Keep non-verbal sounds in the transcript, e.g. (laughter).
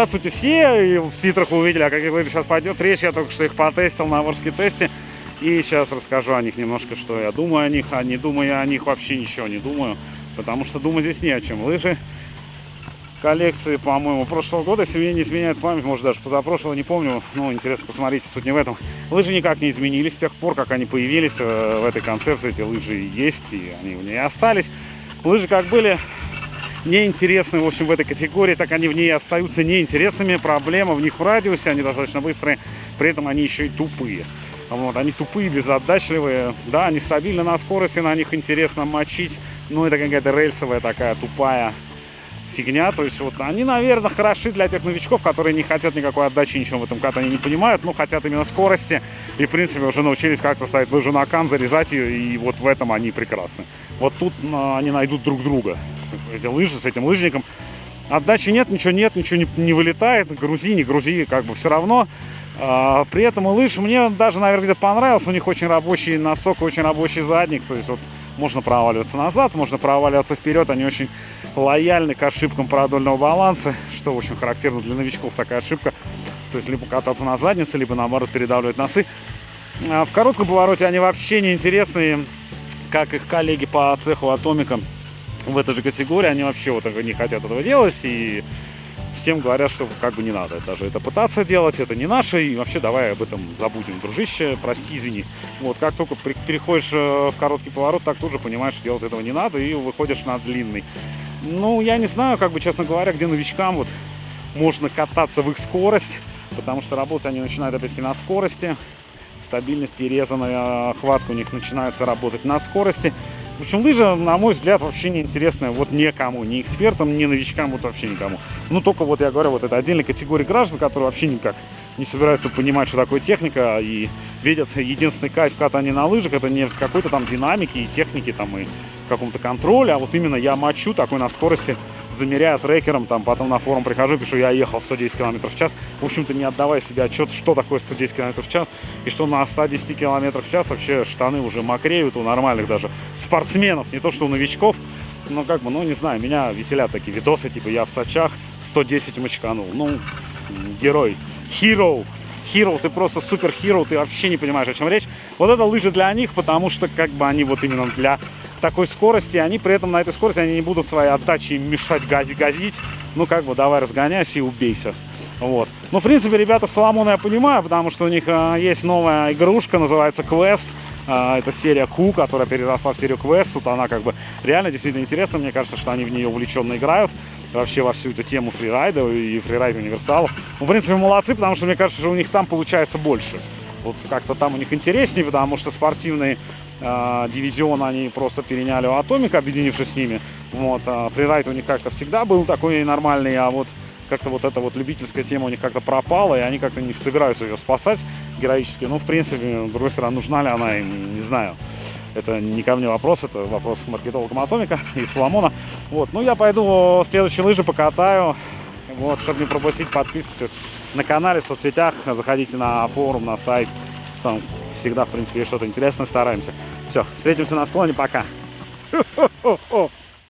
здравствуйте все, и в титрах увидели, о каких лыжах сейчас пойдет речь, я только что их потестил на Ворске тесте, и сейчас расскажу о них немножко, что я думаю о них, а не думаю о них вообще ничего не думаю, потому что думаю здесь не о чем. Лыжи коллекции, по-моему, прошлого года, если мне не изменяет память, может даже позапрошлого, не помню, ну, интересно посмотрите, суть не в этом. Лыжи никак не изменились с тех пор, как они появились э, в этой концепции, эти лыжи есть, и они в ней остались. Лыжи как были, неинтересны, в общем, в этой категории, так они в ней остаются неинтересными. Проблема в них в радиусе, они достаточно быстрые, при этом они еще и тупые. Вот, они тупые, безотдачливые. Да, они стабильны на скорости, на них интересно мочить. Но это какая-то рельсовая такая тупая фигня. То есть вот они, наверное, хороши для тех новичков, которые не хотят никакой отдачи, ничего в этом катании не понимают, но хотят именно скорости. И, в принципе, уже научились как-то ставить лыжу на кан, зарезать ее, и вот в этом они прекрасны. Вот тут они найдут друг друга эти лыжи с этим лыжником. Отдачи нет, ничего нет, ничего не, не вылетает. Грузи, не грузи, как бы все равно. А, при этом лыж мне даже, наверное, где-то понравился. У них очень рабочий носок, очень рабочий задник. То есть вот можно проваливаться назад, можно проваливаться вперед. Они очень лояльны к ошибкам продольного баланса, что очень характерно для новичков такая ошибка. То есть либо кататься на заднице, либо наоборот передавливать носы. А в коротком повороте они вообще не интересные, как их коллеги по цеху Атомика в этой же категории, они вообще вот не хотят этого делать, и всем говорят, что как бы не надо даже это пытаться делать, это не наше, и вообще давай об этом забудем, дружище, прости, извини. Вот, как только переходишь э, в короткий поворот, так тут же понимаешь, что делать этого не надо, и выходишь на длинный. Ну, я не знаю, как бы, честно говоря, где новичкам вот можно кататься в их скорость, потому что работать они начинают опять-таки на скорости, стабильность и резаная хватка у них начинается работать на скорости. В общем, лыжа, на мой взгляд, вообще не интересная вот никому, ни экспертам, ни новичкам, вот вообще никому. Ну, только вот я говорю, вот это отдельная категория граждан, которые вообще никак не собираются понимать, что такое техника, и видят единственный кайф катания на лыжах, это не какой-то там динамике и технике, там, и каком-то контроле, а вот именно я мочу такой на скорости, замеряю трекером, там, потом на форум прихожу, пишу, я ехал 110 км в час, в общем-то, не отдавая себе отчет, что такое 110 км в час, и что на 110 км в час вообще штаны уже мокреют у нормальных даже спортсменов, не то что у новичков, но как бы, ну, не знаю, меня веселят такие видосы, типа, я в Сочах 110 мочканул, ну, герой, hero, hero, ты просто супер hero, ты вообще не понимаешь, о чем речь. Вот это лыжи для них, потому что как бы они вот именно для такой скорости, они при этом на этой скорости они не будут своей отдачей мешать гази газить. Ну как бы давай разгоняйся и убейся. Вот. Ну, в принципе, ребята Соломона я понимаю, потому что у них э, есть новая игрушка, называется Quest. Э, это серия Q, которая переросла в серию Quest. Тут она как бы реально действительно интересна. Мне кажется, что они в нее увлеченно играют. Вообще во всю эту тему фрирайда и фрирайд универсалов. Ну, в принципе, молодцы, потому что мне кажется, что у них там получается больше. Вот как-то там у них интереснее, потому что спортивный э, дивизион они просто переняли у Атомика, объединившись с ними. Вот, а фрирайд у них как-то всегда был такой нормальный, а вот как-то вот эта вот любительская тема у них как-то пропала, и они как-то не собираются ее спасать героически. Ну, в принципе, с другой стороны, нужна ли она им, не знаю. Это не ко мне вопрос, это вопрос к маркетологам Атомика (laughs) и Соломона. Вот, ну я пойду следующие лыжи покатаю. Вот, чтобы не пропустить, подписывайтесь на канале, в соцсетях, заходите на форум, на сайт. Там всегда, в принципе, что-то интересное, стараемся. Все, встретимся на склоне, пока. (laughs)